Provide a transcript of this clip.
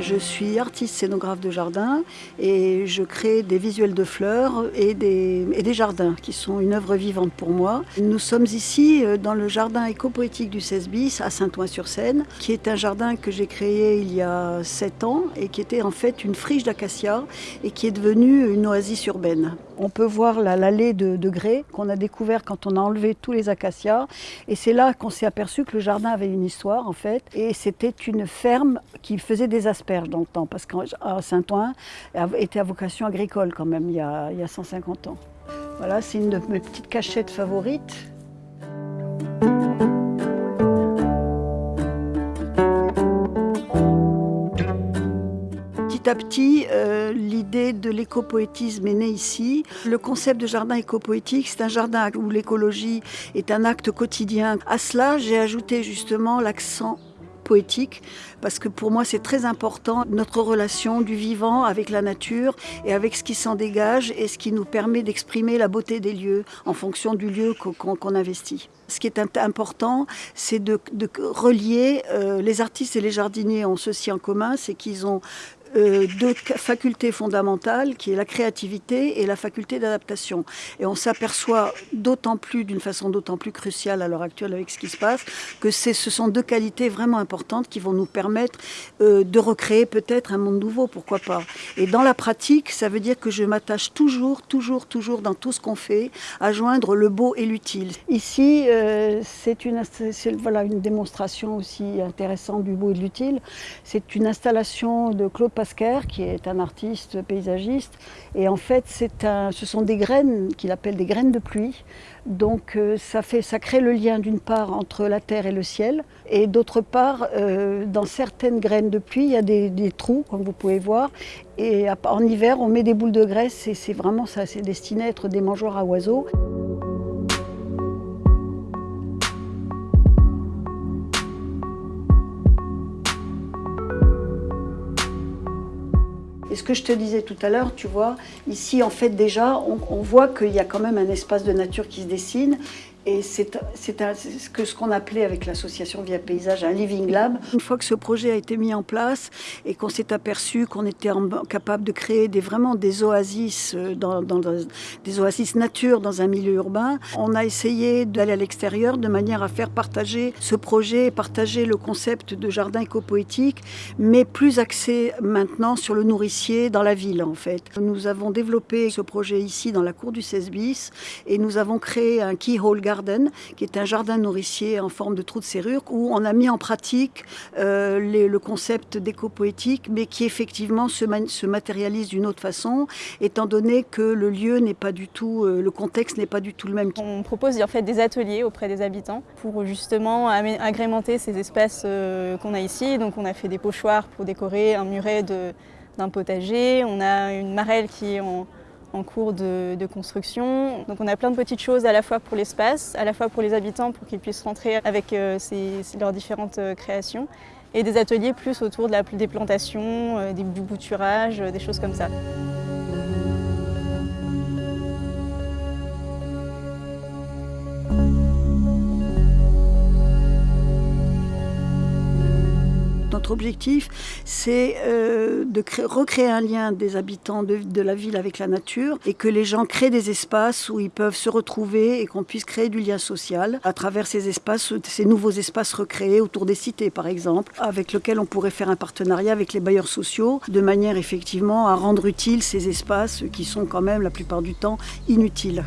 Je suis artiste scénographe de jardin et je crée des visuels de fleurs et des, jardins qui sont une œuvre vivante pour moi. Nous sommes ici euh, dans le jardin éco-poétique du 16 bis à Saint-Ouen-sur-Seine, qui est un jardin que j'ai créé il y a 7 ans et qui était en fait une friche d'acacia et qui est devenue une oasis urbaine. On peut voir l'allée de, grès qu'on a découvert quand on a enlevé tous les acacias et c'est là qu'on s'est aperçu que le jardin avait une histoire en fait et c'était une ferme qui faisait des asperges dans le temps parce qu'à Saint-Ouen était à vocation agricole quand même il y a 150 ans. Voilà, c'est une de mes petites cachettes favorites. À petit, euh, l'idée de l'écopoétisme est née ici. Le concept de jardin écopoétique, c'est un jardin où l'écologie est un acte quotidien. À cela, j'ai ajouté justement l'accent poétique, parce que pour moi c'est très important notre relation du vivant avec la nature et avec ce qui s'en dégage et ce qui nous permet d'exprimer la beauté des lieux en fonction du lieu qu'on investit. Ce qui est important, c'est de, relier euh, les artistes et les jardiniers ont ceci en commun, c'est qu'ils ont euh, deux facultés fondamentales, qui est la créativité et la faculté d'adaptation. Et on s'aperçoit d'autant plus, d'une façon d'autant plus cruciale à l'heure actuelle avec ce qui se passe, que ce sont deux qualités vraiment importantes qui vont nous permettre euh, de recréer peut-être un monde nouveau, pourquoi pas. Et dans la pratique, ça veut dire que je m'attache toujours, toujours, toujours dans tout ce qu'on fait, à joindre le beau et l'utile. Ici, euh, c'est une, voilà, une démonstration aussi intéressante du beau et de l'utile. C'est une installation de Claude Qui est un artiste paysagiste. Et en fait, ce sont des graines qu'il appelle des graines de pluie. Donc euh, ça, fait, ça crée le lien d'une part entre la terre et le ciel. Et d'autre part, euh, dans certaines graines de pluie, il y a des, des, trous, comme vous pouvez voir. Et en hiver, on met des boules de graisse et c'est vraiment ça, c'est destiné à être des mangeoires à oiseaux. Et ce que je te disais tout à l'heure, tu vois, ici en fait déjà, on, voit qu'il y a quand même un espace de nature qui se dessine et c'est ce qu'on appelait avec l'association Via Paysage un living lab. Une fois que ce projet a été mis en place et qu'on s'est aperçu qu'on était capable de créer vraiment des oasis, euh, dans, dans, des oasis nature dans un milieu urbain, on a essayé d'aller à l'extérieur de manière à faire partager ce projet, partager le concept de jardin éco-poétique, mais plus axé maintenant sur le nourricier dans la ville en fait. Nous avons développé ce projet ici dans la cour du 16 bis et nous avons créé un keyhole Garden, qui est un jardin nourricier en forme de trou de serrure, où on a mis en pratique euh, le concept d'éco-poétique, mais qui effectivement se, se matérialise d'une autre façon, étant donné que le lieu n'est pas du tout, euh, le contexte n'est pas du tout le même. On propose en fait des ateliers auprès des habitants pour justement agrémenter ces espaces euh, qu'on a ici. Donc on a fait des pochoirs pour décorer un muret d'un potager, on a une marelle qui est en en cours de, construction. Donc on a plein de petites choses à la fois pour l'espace, à la fois pour les habitants pour qu'ils puissent rentrer avec euh, leurs différentes euh, créations et des ateliers plus autour de la, des plantations, euh, du bouturage, des choses comme ça. Notre objectif, c'est euh, de créer, recréer un lien des habitants de, de, la ville avec la nature et que les gens créent des espaces où ils peuvent se retrouver et qu'on puisse créer du lien social à travers ces espaces, ces nouveaux espaces recréés autour des cités par exemple, avec lesquels on pourrait faire un partenariat avec les bailleurs sociaux de manière effectivement à rendre utiles ces espaces qui sont quand même la plupart du temps inutiles.